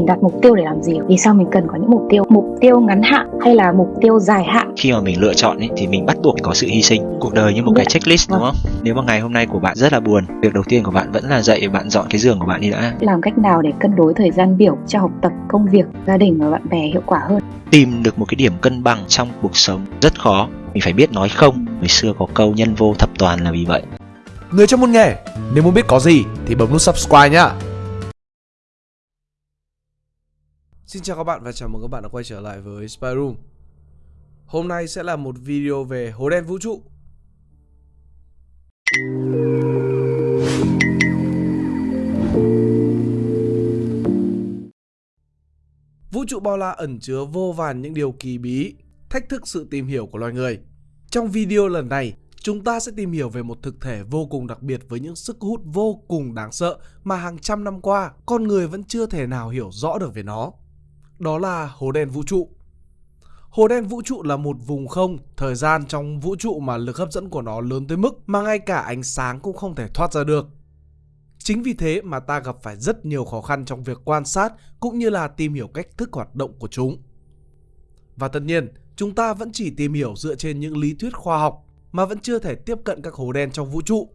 mình đặt mục tiêu để làm gì vì sao mình cần có những mục tiêu? Mục tiêu ngắn hạn hay là mục tiêu dài hạn? Khi mà mình lựa chọn ấy, thì mình bắt buộc phải có sự hy sinh. Cuộc đời như một cái checklist đúng không? Nếu mà ngày hôm nay của bạn rất là buồn việc đầu tiên của bạn vẫn là dậy bạn dọn cái giường của bạn đi đã. Làm cách nào để cân đối thời gian biểu cho học tập công việc gia đình và bạn bè hiệu quả hơn? Tìm được một cái điểm cân bằng trong cuộc sống rất khó. Mình phải biết nói không. Người xưa có câu nhân vô thập toàn là vì vậy. Người trong môn nghề, nếu muốn biết có gì thì bấm nút subscribe nhá. Xin chào các bạn và chào mừng các bạn đã quay trở lại với Spy Room. Hôm nay sẽ là một video về hố đen vũ trụ. Vũ trụ bao la ẩn chứa vô vàn những điều kỳ bí, thách thức sự tìm hiểu của loài người. Trong video lần này, chúng ta sẽ tìm hiểu về một thực thể vô cùng đặc biệt với những sức hút vô cùng đáng sợ mà hàng trăm năm qua con người vẫn chưa thể nào hiểu rõ được về nó. Đó là hố đen vũ trụ. Hố đen vũ trụ là một vùng không, thời gian trong vũ trụ mà lực hấp dẫn của nó lớn tới mức mà ngay cả ánh sáng cũng không thể thoát ra được. Chính vì thế mà ta gặp phải rất nhiều khó khăn trong việc quan sát cũng như là tìm hiểu cách thức hoạt động của chúng. Và tất nhiên, chúng ta vẫn chỉ tìm hiểu dựa trên những lý thuyết khoa học mà vẫn chưa thể tiếp cận các hố đen trong vũ trụ.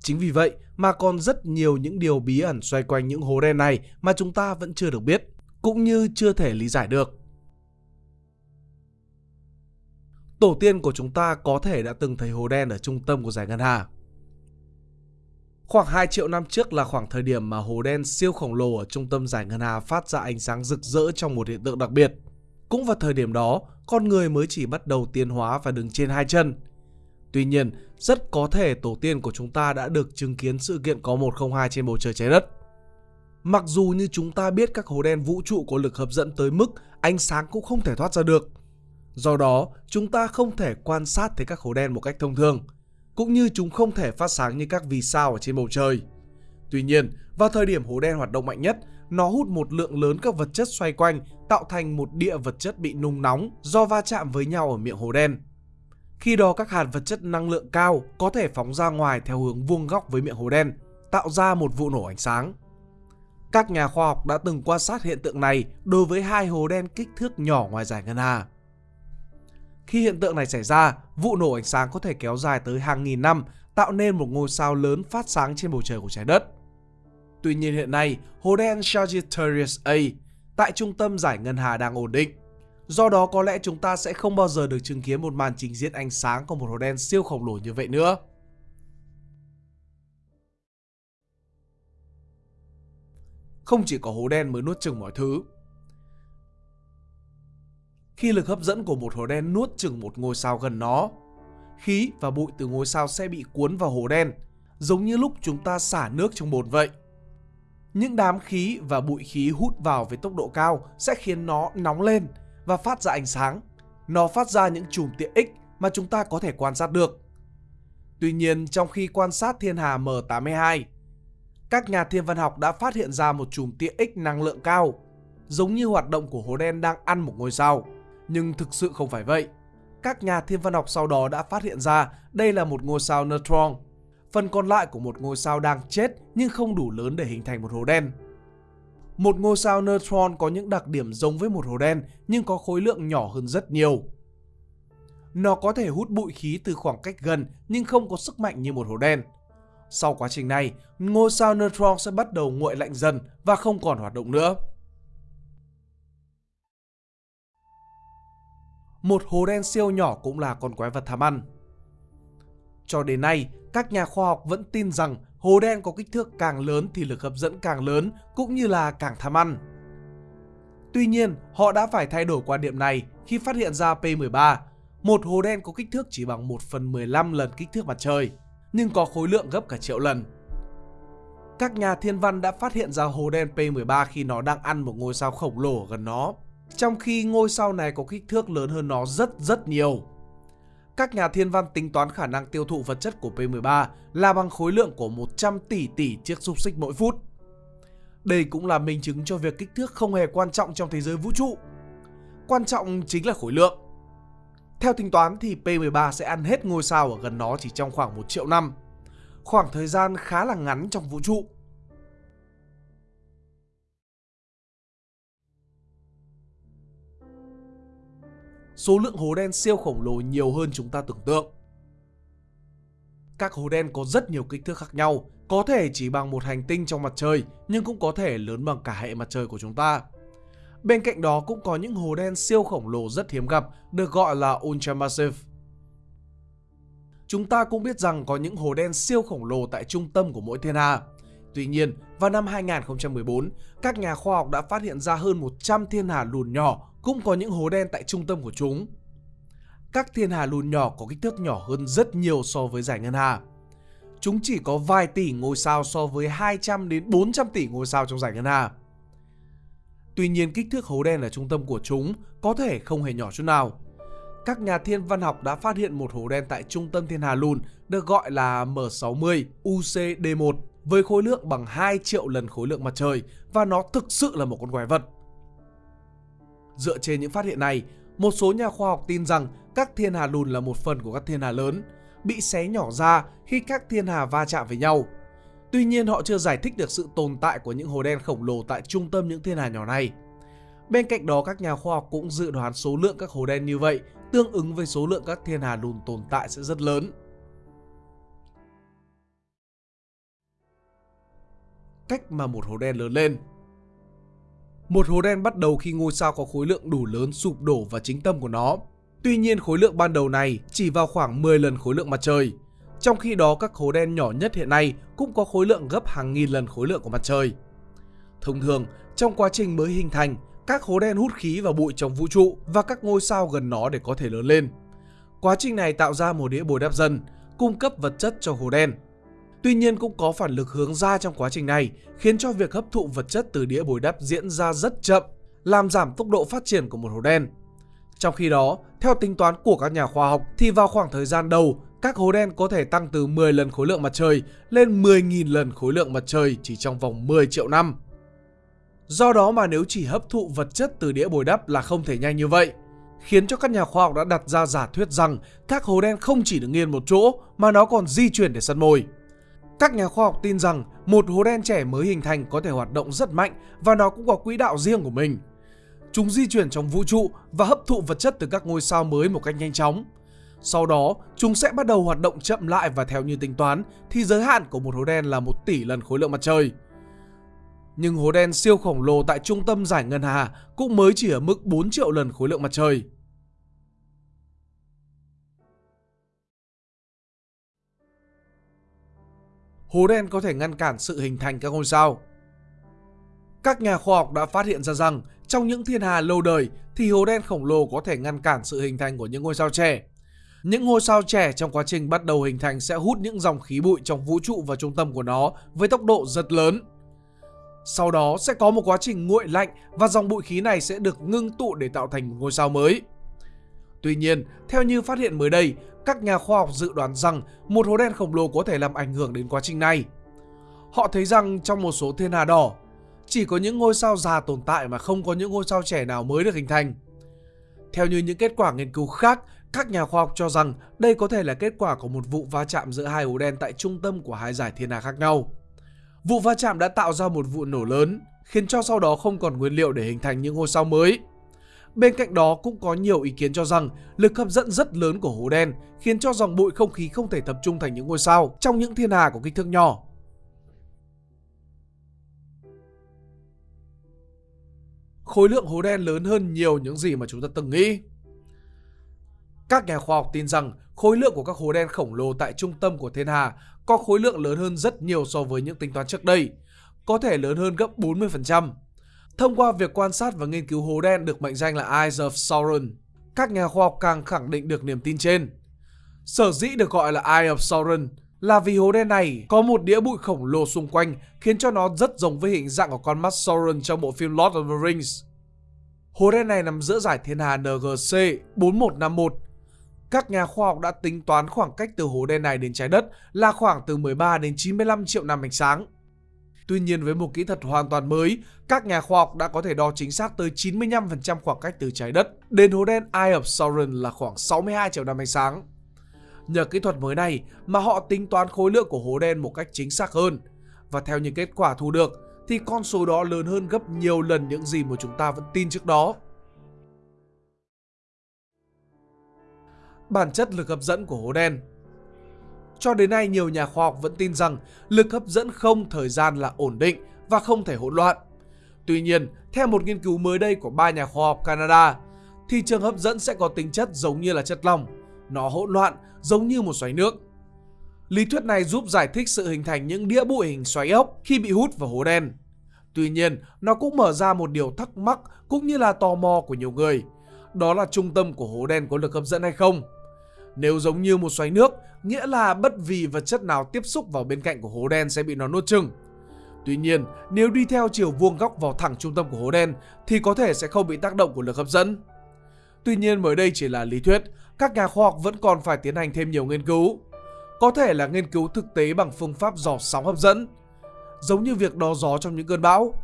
Chính vì vậy mà còn rất nhiều những điều bí ẩn xoay quanh những hố đen này mà chúng ta vẫn chưa được biết, cũng như chưa thể lý giải được. Tổ tiên của chúng ta có thể đã từng thấy hố đen ở trung tâm của giải ngân hà. Khoảng 2 triệu năm trước là khoảng thời điểm mà hố đen siêu khổng lồ ở trung tâm giải ngân hà phát ra ánh sáng rực rỡ trong một hiện tượng đặc biệt. Cũng vào thời điểm đó, con người mới chỉ bắt đầu tiến hóa và đứng trên hai chân. Tuy nhiên, rất có thể tổ tiên của chúng ta đã được chứng kiến sự kiện có 102 trên bầu trời trái đất. Mặc dù như chúng ta biết các hố đen vũ trụ có lực hấp dẫn tới mức ánh sáng cũng không thể thoát ra được. Do đó, chúng ta không thể quan sát thấy các hố đen một cách thông thường, cũng như chúng không thể phát sáng như các vì sao ở trên bầu trời. Tuy nhiên, vào thời điểm hố đen hoạt động mạnh nhất, nó hút một lượng lớn các vật chất xoay quanh, tạo thành một địa vật chất bị nung nóng do va chạm với nhau ở miệng hố đen. Khi đó các hạt vật chất năng lượng cao có thể phóng ra ngoài theo hướng vuông góc với miệng hố đen, tạo ra một vụ nổ ánh sáng. Các nhà khoa học đã từng quan sát hiện tượng này đối với hai hố đen kích thước nhỏ ngoài giải ngân hà. Khi hiện tượng này xảy ra, vụ nổ ánh sáng có thể kéo dài tới hàng nghìn năm, tạo nên một ngôi sao lớn phát sáng trên bầu trời của trái đất. Tuy nhiên hiện nay, hố đen Sagittarius A tại trung tâm giải ngân hà đang ổn định. Do đó có lẽ chúng ta sẽ không bao giờ được chứng kiến một màn trình diễn ánh sáng của một hố đen siêu khổng lồ như vậy nữa. Không chỉ có hố đen mới nuốt chừng mọi thứ. Khi lực hấp dẫn của một hố đen nuốt chừng một ngôi sao gần nó, khí và bụi từ ngôi sao sẽ bị cuốn vào hố đen, giống như lúc chúng ta xả nước trong bồn vậy. Những đám khí và bụi khí hút vào với tốc độ cao sẽ khiến nó nóng lên và phát ra ánh sáng. Nó phát ra những chùm tia X mà chúng ta có thể quan sát được. Tuy nhiên, trong khi quan sát thiên hà M82, các nhà thiên văn học đã phát hiện ra một chùm tia X năng lượng cao, giống như hoạt động của hố đen đang ăn một ngôi sao. Nhưng thực sự không phải vậy. Các nhà thiên văn học sau đó đã phát hiện ra đây là một ngôi sao neutron phần còn lại của một ngôi sao đang chết nhưng không đủ lớn để hình thành một hố đen. Một ngôi sao neutron có những đặc điểm giống với một hố đen nhưng có khối lượng nhỏ hơn rất nhiều. Nó có thể hút bụi khí từ khoảng cách gần nhưng không có sức mạnh như một hố đen. Sau quá trình này, ngôi sao neutron sẽ bắt đầu nguội lạnh dần và không còn hoạt động nữa. Một hố đen siêu nhỏ cũng là con quái vật tham ăn. Cho đến nay, các nhà khoa học vẫn tin rằng hố đen có kích thước càng lớn thì lực hấp dẫn càng lớn cũng như là càng tham ăn. Tuy nhiên, họ đã phải thay đổi quan điểm này khi phát hiện ra P13, một hố đen có kích thước chỉ bằng 1 phần 15 lần kích thước mặt trời, nhưng có khối lượng gấp cả triệu lần. Các nhà thiên văn đã phát hiện ra hố đen P13 khi nó đang ăn một ngôi sao khổng lồ gần nó, trong khi ngôi sao này có kích thước lớn hơn nó rất rất nhiều các nhà thiên văn tính toán khả năng tiêu thụ vật chất của P13 là bằng khối lượng của 100 tỷ tỷ chiếc xúc xích mỗi phút. Đây cũng là minh chứng cho việc kích thước không hề quan trọng trong thế giới vũ trụ. Quan trọng chính là khối lượng. Theo tính toán thì P13 sẽ ăn hết ngôi sao ở gần nó chỉ trong khoảng 1 triệu năm. Khoảng thời gian khá là ngắn trong vũ trụ. Số lượng hố đen siêu khổng lồ nhiều hơn chúng ta tưởng tượng. Các hố đen có rất nhiều kích thước khác nhau, có thể chỉ bằng một hành tinh trong mặt trời nhưng cũng có thể lớn bằng cả hệ mặt trời của chúng ta. Bên cạnh đó cũng có những hố đen siêu khổng lồ rất hiếm gặp được gọi là ultramassive. Chúng ta cũng biết rằng có những hố đen siêu khổng lồ tại trung tâm của mỗi thiên hà. Tuy nhiên, vào năm 2014, các nhà khoa học đã phát hiện ra hơn 100 thiên hà lùn nhỏ cũng có những hố đen tại trung tâm của chúng. Các thiên hà lùn nhỏ có kích thước nhỏ hơn rất nhiều so với giải ngân hà. Chúng chỉ có vài tỷ ngôi sao so với 200 đến 400 tỷ ngôi sao trong giải ngân hà. Tuy nhiên kích thước hố đen ở trung tâm của chúng có thể không hề nhỏ chút nào. Các nhà thiên văn học đã phát hiện một hố đen tại trung tâm thiên hà lùn được gọi là M60 UCD1 với khối lượng bằng 2 triệu lần khối lượng mặt trời và nó thực sự là một con quái vật. Dựa trên những phát hiện này, một số nhà khoa học tin rằng các thiên hà lùn là một phần của các thiên hà lớn, bị xé nhỏ ra khi các thiên hà va chạm với nhau. Tuy nhiên, họ chưa giải thích được sự tồn tại của những hố đen khổng lồ tại trung tâm những thiên hà nhỏ này. Bên cạnh đó, các nhà khoa học cũng dự đoán số lượng các hố đen như vậy tương ứng với số lượng các thiên hà lùn tồn tại sẽ rất lớn. Cách mà một hố đen lớn lên Một hố đen bắt đầu khi ngôi sao có khối lượng đủ lớn sụp đổ vào chính tâm của nó. Tuy nhiên, khối lượng ban đầu này chỉ vào khoảng 10 lần khối lượng mặt trời. Trong khi đó các hố đen nhỏ nhất hiện nay cũng có khối lượng gấp hàng nghìn lần khối lượng của mặt trời. Thông thường, trong quá trình mới hình thành, các hố đen hút khí và bụi trong vũ trụ và các ngôi sao gần nó để có thể lớn lên. Quá trình này tạo ra một đĩa bồi đắp dần, cung cấp vật chất cho hố đen. Tuy nhiên cũng có phản lực hướng ra trong quá trình này, khiến cho việc hấp thụ vật chất từ đĩa bồi đắp diễn ra rất chậm, làm giảm tốc độ phát triển của một hố đen. Trong khi đó, theo tính toán của các nhà khoa học thì vào khoảng thời gian đầu, các hố đen có thể tăng từ 10 lần khối lượng mặt trời lên 10.000 lần khối lượng mặt trời chỉ trong vòng 10 triệu năm. Do đó mà nếu chỉ hấp thụ vật chất từ đĩa bồi đắp là không thể nhanh như vậy, khiến cho các nhà khoa học đã đặt ra giả thuyết rằng các hố đen không chỉ được nghiêng một chỗ mà nó còn di chuyển để săn mồi. Các nhà khoa học tin rằng một hố đen trẻ mới hình thành có thể hoạt động rất mạnh và nó cũng có quỹ đạo riêng của mình. Chúng di chuyển trong vũ trụ và hấp thụ vật chất từ các ngôi sao mới một cách nhanh chóng. Sau đó, chúng sẽ bắt đầu hoạt động chậm lại và theo như tính toán thì giới hạn của một hố đen là 1 tỷ lần khối lượng mặt trời. Nhưng hố đen siêu khổng lồ tại trung tâm giải ngân hà cũng mới chỉ ở mức 4 triệu lần khối lượng mặt trời. Hố đen có thể ngăn cản sự hình thành các ngôi sao. Các nhà khoa học đã phát hiện ra rằng trong những thiên hà lâu đời thì hố đen khổng lồ có thể ngăn cản sự hình thành của những ngôi sao trẻ. Những ngôi sao trẻ trong quá trình bắt đầu hình thành sẽ hút những dòng khí bụi trong vũ trụ vào trung tâm của nó với tốc độ rất lớn. Sau đó sẽ có một quá trình nguội lạnh và dòng bụi khí này sẽ được ngưng tụ để tạo thành một ngôi sao mới. Tuy nhiên, theo như phát hiện mới đây, các nhà khoa học dự đoán rằng một hố đen khổng lồ có thể làm ảnh hưởng đến quá trình này. Họ thấy rằng trong một số thiên hà đỏ, chỉ có những ngôi sao già tồn tại mà không có những ngôi sao trẻ nào mới được hình thành. Theo như những kết quả nghiên cứu khác, các nhà khoa học cho rằng đây có thể là kết quả của một vụ va chạm giữa hai hố đen tại trung tâm của hai giải thiên hà khác nhau. Vụ va chạm đã tạo ra một vụ nổ lớn, khiến cho sau đó không còn nguyên liệu để hình thành những ngôi sao mới. Bên cạnh đó cũng có nhiều ý kiến cho rằng lực hấp dẫn rất lớn của hố đen khiến cho dòng bụi không khí không thể tập trung thành những ngôi sao trong những thiên hà có kích thước nhỏ. Khối lượng hố đen lớn hơn nhiều những gì mà chúng ta từng nghĩ. Các nhà khoa học tin rằng khối lượng của các hố đen khổng lồ tại trung tâm của thiên hà có khối lượng lớn hơn rất nhiều so với những tính toán trước đây, có thể lớn hơn gấp 40%. Thông qua việc quan sát và nghiên cứu hố đen được mệnh danh là Eyes of Sauron, các nhà khoa học càng khẳng định được niềm tin trên. Sở dĩ được gọi là Eye of Sauron là vì hố đen này có một đĩa bụi khổng lồ xung quanh khiến cho nó rất giống với hình dạng của con mắt Sauron trong bộ phim Lord of the Rings. Hố đen này nằm giữa giải thiên hà NGC 4151 các nhà khoa học đã tính toán khoảng cách từ hố đen này đến trái đất là khoảng từ 13 đến 95 triệu năm ánh sáng. Tuy nhiên với một kỹ thuật hoàn toàn mới, các nhà khoa học đã có thể đo chính xác tới 95% khoảng cách từ trái đất đến hố đen Eye of Sauron là khoảng 62 triệu năm ánh sáng. Nhờ kỹ thuật mới này mà họ tính toán khối lượng của hố đen một cách chính xác hơn. Và theo những kết quả thu được thì con số đó lớn hơn gấp nhiều lần những gì mà chúng ta vẫn tin trước đó. Bản chất lực hấp dẫn của hố đen. Cho đến nay, nhiều nhà khoa học vẫn tin rằng lực hấp dẫn không thời gian là ổn định và không thể hỗn loạn. Tuy nhiên, theo một nghiên cứu mới đây của ba nhà khoa học Canada, thì trường hấp dẫn sẽ có tính chất giống như là chất lỏng. Nó hỗn loạn giống như một xoáy nước. Lý thuyết này giúp giải thích sự hình thành những đĩa bụi hình xoáy ốc khi bị hút vào hố đen. Tuy nhiên, nó cũng mở ra một điều thắc mắc cũng như là tò mò của nhiều người. Đó là trung tâm của hố đen có lực hấp dẫn hay không? Nếu giống như một xoáy nước, nghĩa là bất vì vật chất nào tiếp xúc vào bên cạnh của hố đen sẽ bị nó nuốt chừng. Tuy nhiên, nếu đi theo chiều vuông góc vào thẳng trung tâm của hố đen thì có thể sẽ không bị tác động của lực hấp dẫn. Tuy nhiên mới đây chỉ là lý thuyết, các nhà khoa học vẫn còn phải tiến hành thêm nhiều nghiên cứu. Có thể là nghiên cứu thực tế bằng phương pháp dò sóng hấp dẫn, giống như việc đo gió trong những cơn bão,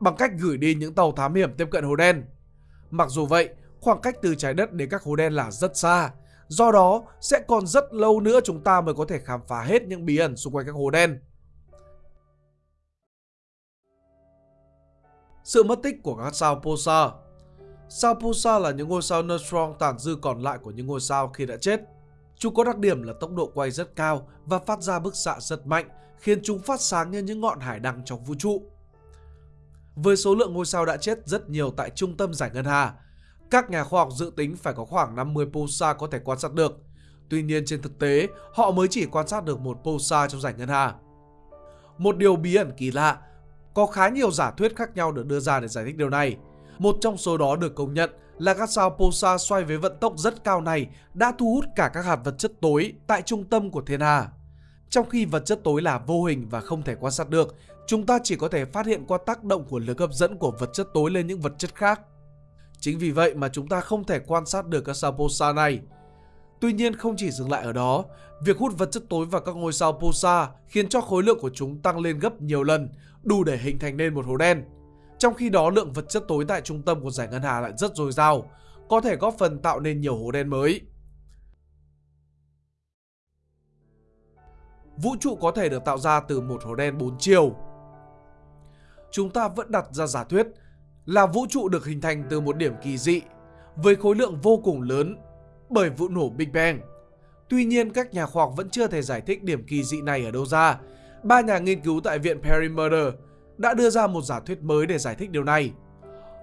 bằng cách gửi đi những tàu thám hiểm tiếp cận hố đen. Mặc dù vậy, khoảng cách từ trái đất đến các hố đen là rất xa, do đó sẽ còn rất lâu nữa chúng ta mới có thể khám phá hết những bí ẩn xung quanh các hố đen. Sự mất tích của các sao pulsar Sao pulsar là những ngôi sao neutron tàn dư còn lại của những ngôi sao khi đã chết. Chúng có đặc điểm là tốc độ quay rất cao và phát ra bức xạ rất mạnh, khiến chúng phát sáng như những ngọn hải đăng trong vũ trụ. Với số lượng ngôi sao đã chết rất nhiều tại trung tâm giải ngân hà, các nhà khoa học dự tính phải có khoảng 50 pulsar có thể quan sát được. Tuy nhiên trên thực tế, họ mới chỉ quan sát được một pulsar trong giải ngân hà. Một điều bí ẩn kỳ lạ, có khá nhiều giả thuyết khác nhau được đưa ra để giải thích điều này. Một trong số đó được công nhận là các sao pulsar xoay với vận tốc rất cao này đã thu hút cả các hạt vật chất tối tại trung tâm của thiên hà. Trong khi vật chất tối là vô hình và không thể quan sát được, chúng ta chỉ có thể phát hiện qua tác động của lực hấp dẫn của vật chất tối lên những vật chất khác. Chính vì vậy mà chúng ta không thể quan sát được các sao pulsar này. Tuy nhiên không chỉ dừng lại ở đó, việc hút vật chất tối vào các ngôi sao pulsar khiến cho khối lượng của chúng tăng lên gấp nhiều lần, đủ để hình thành nên một hố đen. Trong khi đó lượng vật chất tối tại trung tâm của giải ngân hà lại rất dồi dào, có thể góp phần tạo nên nhiều hố đen mới. Vũ trụ có thể được tạo ra từ một hố đen 4 chiều. Chúng ta vẫn đặt ra giả thuyết là vũ trụ được hình thành từ một điểm kỳ dị với khối lượng vô cùng lớn bởi vụ nổ Big Bang. Tuy nhiên, các nhà khoa học vẫn chưa thể giải thích điểm kỳ dị này ở đâu ra. Ba nhà nghiên cứu tại viện Perry-Murder đã đưa ra một giả thuyết mới để giải thích điều này.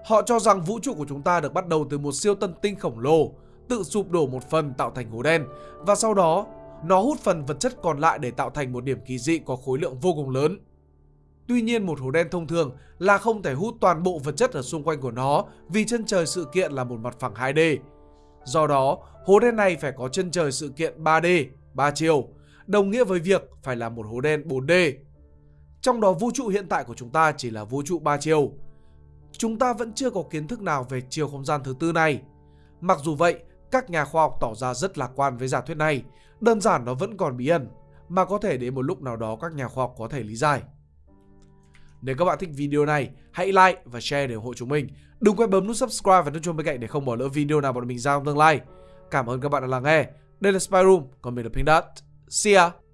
Họ cho rằng vũ trụ của chúng ta được bắt đầu từ một siêu tân tinh khổng lồ, tự sụp đổ một phần tạo thành hố đen và sau đó nó hút phần vật chất còn lại để tạo thành một điểm kỳ dị có khối lượng vô cùng lớn. Tuy nhiên một hố đen thông thường là không thể hút toàn bộ vật chất ở xung quanh của nó vì chân trời sự kiện là một mặt phẳng 2D. Do đó, hố đen này phải có chân trời sự kiện 3D, 3 chiều, đồng nghĩa với việc phải là một hố đen 4D. Trong đó vũ trụ hiện tại của chúng ta chỉ là vũ trụ 3 chiều. Chúng ta vẫn chưa có kiến thức nào về chiều không gian thứ tư này. Mặc dù vậy, các nhà khoa học tỏ ra rất lạc quan với giả thuyết này, đơn giản nó vẫn còn bí ẩn, mà có thể đến một lúc nào đó các nhà khoa học có thể lý giải. Nếu các bạn thích video này, hãy like và share để ủng hộ chúng mình. Đừng quên bấm nút subscribe và nút chuông bên cạnh để không bỏ lỡ video nào bọn mình ra trong tương lai. Cảm ơn các bạn đã lắng nghe. Đây là Spy Room, còn mình là Pink Dot. See ya!